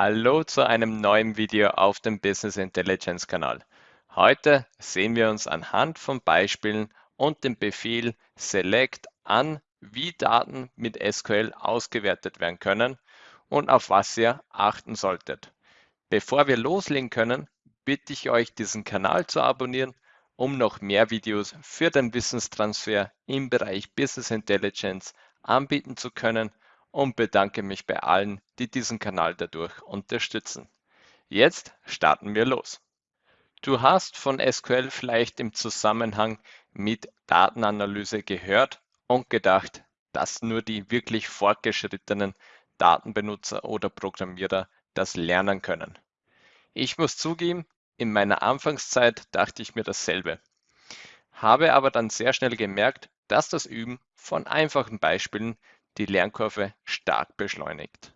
Hallo zu einem neuen Video auf dem Business Intelligence Kanal. Heute sehen wir uns anhand von Beispielen und dem Befehl Select an, wie Daten mit SQL ausgewertet werden können und auf was ihr achten solltet. Bevor wir loslegen können, bitte ich euch, diesen Kanal zu abonnieren, um noch mehr Videos für den Wissenstransfer im Bereich Business Intelligence anbieten zu können und bedanke mich bei allen, die diesen Kanal dadurch unterstützen. Jetzt starten wir los. Du hast von SQL vielleicht im Zusammenhang mit Datenanalyse gehört und gedacht, dass nur die wirklich fortgeschrittenen Datenbenutzer oder Programmierer das lernen können. Ich muss zugeben, in meiner Anfangszeit dachte ich mir dasselbe, habe aber dann sehr schnell gemerkt, dass das Üben von einfachen Beispielen die Lernkurve stark beschleunigt.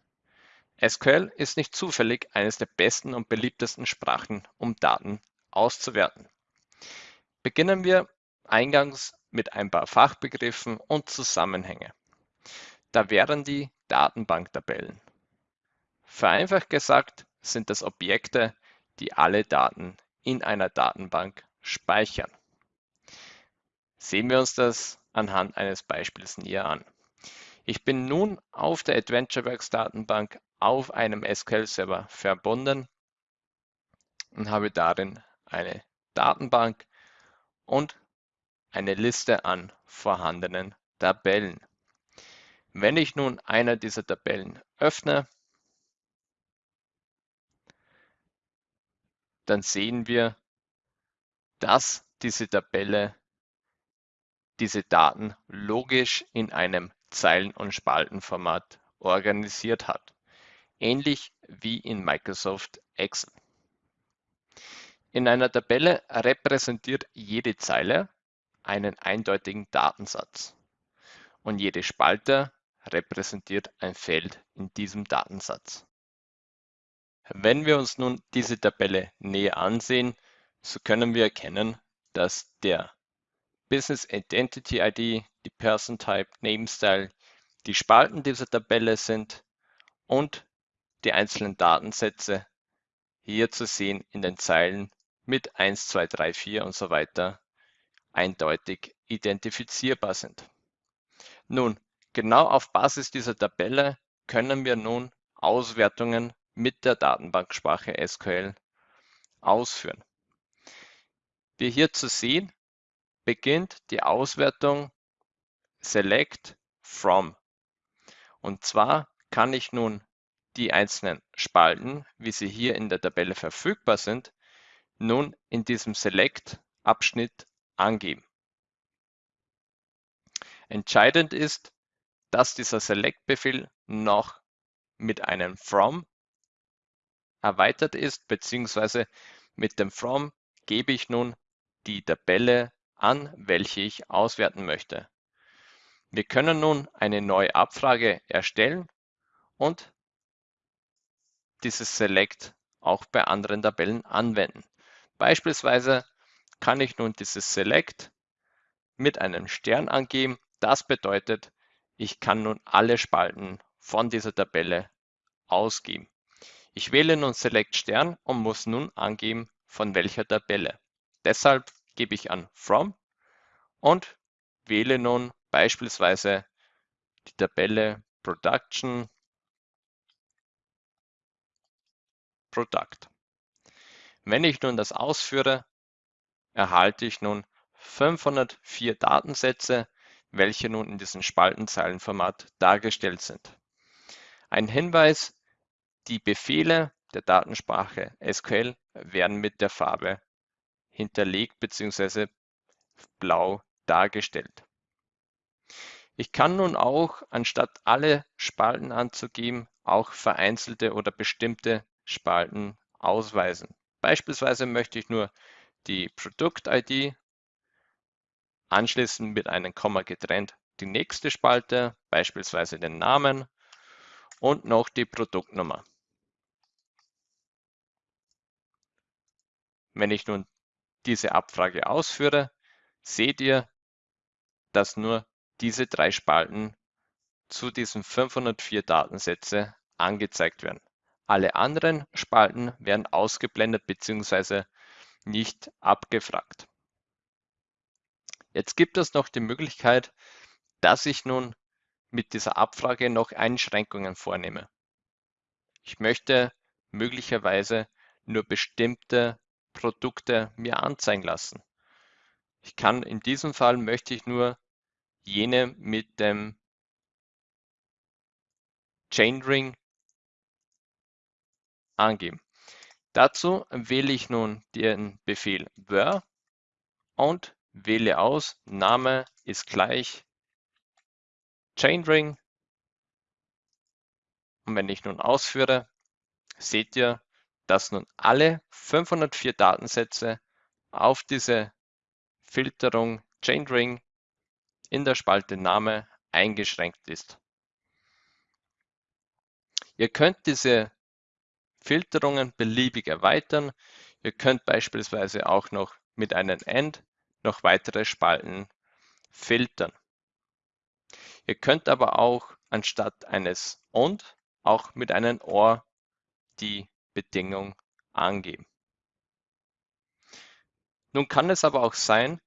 SQL ist nicht zufällig eines der besten und beliebtesten Sprachen, um Daten auszuwerten. Beginnen wir eingangs mit ein paar Fachbegriffen und Zusammenhänge. Da wären die Datenbanktabellen. Vereinfacht gesagt sind das Objekte, die alle Daten in einer Datenbank speichern. Sehen wir uns das anhand eines Beispiels näher an. Ich bin nun auf der AdventureWorks Datenbank auf einem SQL-Server verbunden und habe darin eine Datenbank und eine Liste an vorhandenen Tabellen. Wenn ich nun eine dieser Tabellen öffne, dann sehen wir, dass diese Tabelle diese Daten logisch in einem Zeilen- und Spaltenformat organisiert hat, ähnlich wie in Microsoft Excel. In einer Tabelle repräsentiert jede Zeile einen eindeutigen Datensatz und jede Spalte repräsentiert ein Feld in diesem Datensatz. Wenn wir uns nun diese Tabelle näher ansehen, so können wir erkennen, dass der Business Identity ID, die Person Type, Name Style, die Spalten dieser Tabelle sind und die einzelnen Datensätze hier zu sehen in den Zeilen mit 1, 2, 3, 4 und so weiter eindeutig identifizierbar sind. Nun, genau auf Basis dieser Tabelle können wir nun Auswertungen mit der Datenbanksprache SQL ausführen. Wie hier zu sehen, beginnt die Auswertung Select from. Und zwar kann ich nun die einzelnen Spalten, wie sie hier in der Tabelle verfügbar sind, nun in diesem Select-Abschnitt angeben. Entscheidend ist, dass dieser Select-Befehl noch mit einem From erweitert ist, beziehungsweise mit dem From gebe ich nun die Tabelle an, welche ich auswerten möchte. Wir können nun eine neue Abfrage erstellen und dieses Select auch bei anderen Tabellen anwenden. Beispielsweise kann ich nun dieses Select mit einem Stern angeben. Das bedeutet, ich kann nun alle Spalten von dieser Tabelle ausgeben. Ich wähle nun Select Stern und muss nun angeben, von welcher Tabelle. Deshalb gebe ich an From und wähle nun beispielsweise die Tabelle Production Product. Wenn ich nun das ausführe, erhalte ich nun 504 Datensätze, welche nun in diesem Spaltenzeilenformat dargestellt sind. Ein Hinweis, die Befehle der Datensprache SQL werden mit der Farbe hinterlegt bzw. blau dargestellt. Ich kann nun auch, anstatt alle Spalten anzugeben, auch vereinzelte oder bestimmte Spalten ausweisen. Beispielsweise möchte ich nur die Produkt-ID anschließend mit einem Komma getrennt die nächste Spalte, beispielsweise den Namen und noch die Produktnummer. Wenn ich nun diese Abfrage ausführe, seht ihr, dass nur diese drei Spalten zu diesen 504 Datensätze angezeigt werden. Alle anderen Spalten werden ausgeblendet bzw. nicht abgefragt. Jetzt gibt es noch die Möglichkeit, dass ich nun mit dieser Abfrage noch Einschränkungen vornehme. Ich möchte möglicherweise nur bestimmte Produkte mir anzeigen lassen. Ich kann in diesem Fall möchte ich nur jene mit dem Chainring angeben. Dazu wähle ich nun den Befehl where und wähle aus, Name ist gleich Chainring. Und wenn ich nun ausführe, seht ihr, dass nun alle 504 Datensätze auf diese Filterung Chainring in der Spalte Name eingeschränkt ist. Ihr könnt diese Filterungen beliebig erweitern. Ihr könnt beispielsweise auch noch mit einem End noch weitere Spalten filtern. Ihr könnt aber auch anstatt eines und auch mit einem OR die Bedingung angeben. Nun kann es aber auch sein,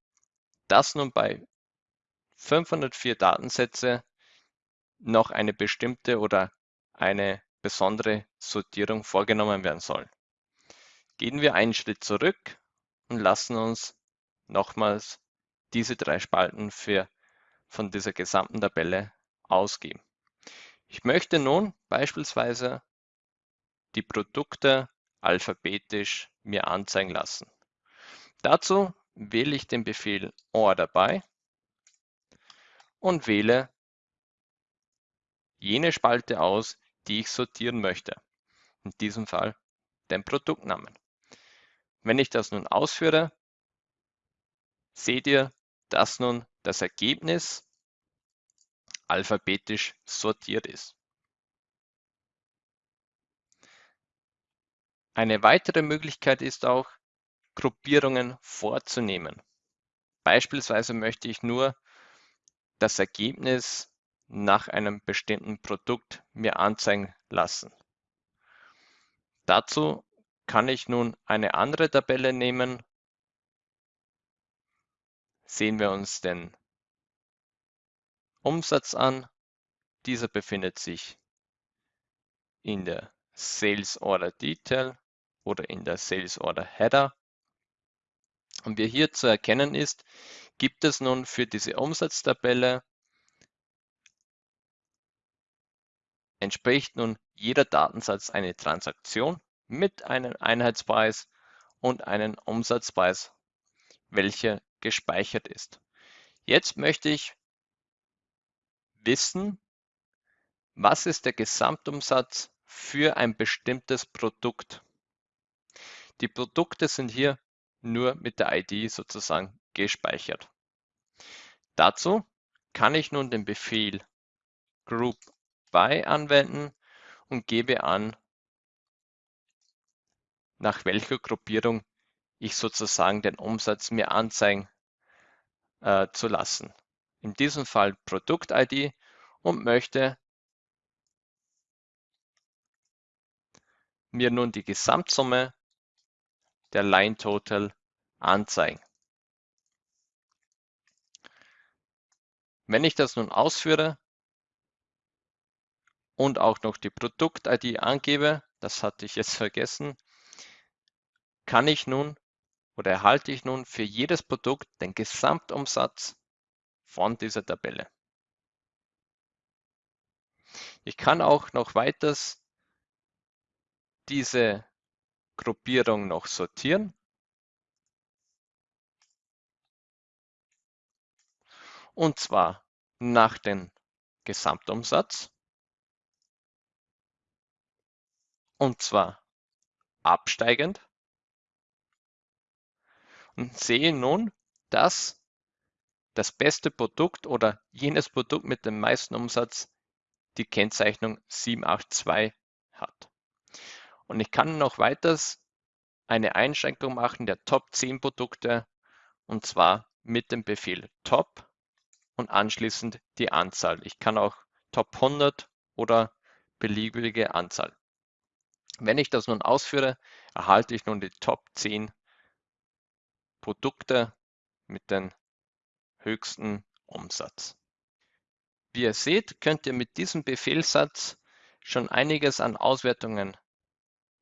dass nun bei 504 Datensätze noch eine bestimmte oder eine besondere Sortierung vorgenommen werden soll. Gehen wir einen Schritt zurück und lassen uns nochmals diese drei Spalten für, von dieser gesamten Tabelle ausgeben. Ich möchte nun beispielsweise die Produkte alphabetisch mir anzeigen lassen. Dazu wähle ich den Befehl OR by und wähle jene Spalte aus, die ich sortieren möchte. In diesem Fall den Produktnamen. Wenn ich das nun ausführe, seht ihr, dass nun das Ergebnis alphabetisch sortiert ist. Eine weitere Möglichkeit ist auch, Gruppierungen vorzunehmen. Beispielsweise möchte ich nur das Ergebnis nach einem bestimmten Produkt mir anzeigen lassen. Dazu kann ich nun eine andere Tabelle nehmen. Sehen wir uns den Umsatz an. Dieser befindet sich in der Sales Order Detail oder in der Sales Order Header. Und wie hier zu erkennen ist, gibt es nun für diese Umsatztabelle entspricht nun jeder Datensatz eine Transaktion mit einem Einheitspreis und einem Umsatzpreis, welcher gespeichert ist. Jetzt möchte ich wissen, was ist der Gesamtumsatz für ein bestimmtes Produkt. Die Produkte sind hier nur mit der ID sozusagen gespeichert. Dazu kann ich nun den Befehl group by anwenden und gebe an, nach welcher Gruppierung ich sozusagen den Umsatz mir anzeigen äh, zu lassen. In diesem Fall Produkt-ID und möchte mir nun die Gesamtsumme der Line Total anzeigen. Wenn ich das nun ausführe und auch noch die Produkt-ID angebe, das hatte ich jetzt vergessen, kann ich nun oder erhalte ich nun für jedes Produkt den Gesamtumsatz von dieser Tabelle. Ich kann auch noch weiters diese Gruppierung noch sortieren. Und zwar nach dem Gesamtumsatz. Und zwar absteigend. Und sehe nun, dass das beste Produkt oder jenes Produkt mit dem meisten Umsatz die Kennzeichnung 782 hat. Und ich kann noch weiters eine Einschränkung machen der Top 10 Produkte und zwar mit dem Befehl Top und anschließend die Anzahl. Ich kann auch Top 100 oder beliebige Anzahl Wenn ich das nun ausführe, erhalte ich nun die Top 10 Produkte mit den höchsten Umsatz. Wie ihr seht, könnt ihr mit diesem Befehlssatz schon einiges an Auswertungen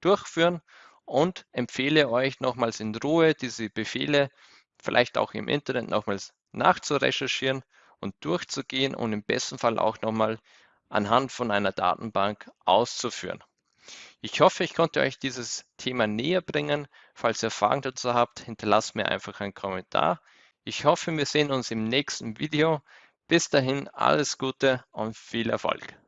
durchführen und empfehle euch nochmals in Ruhe diese Befehle vielleicht auch im Internet nochmals nachzurecherchieren und durchzugehen und im besten Fall auch nochmal anhand von einer Datenbank auszuführen. Ich hoffe, ich konnte euch dieses Thema näher bringen. Falls ihr Fragen dazu habt, hinterlasst mir einfach einen Kommentar. Ich hoffe, wir sehen uns im nächsten Video. Bis dahin alles Gute und viel Erfolg.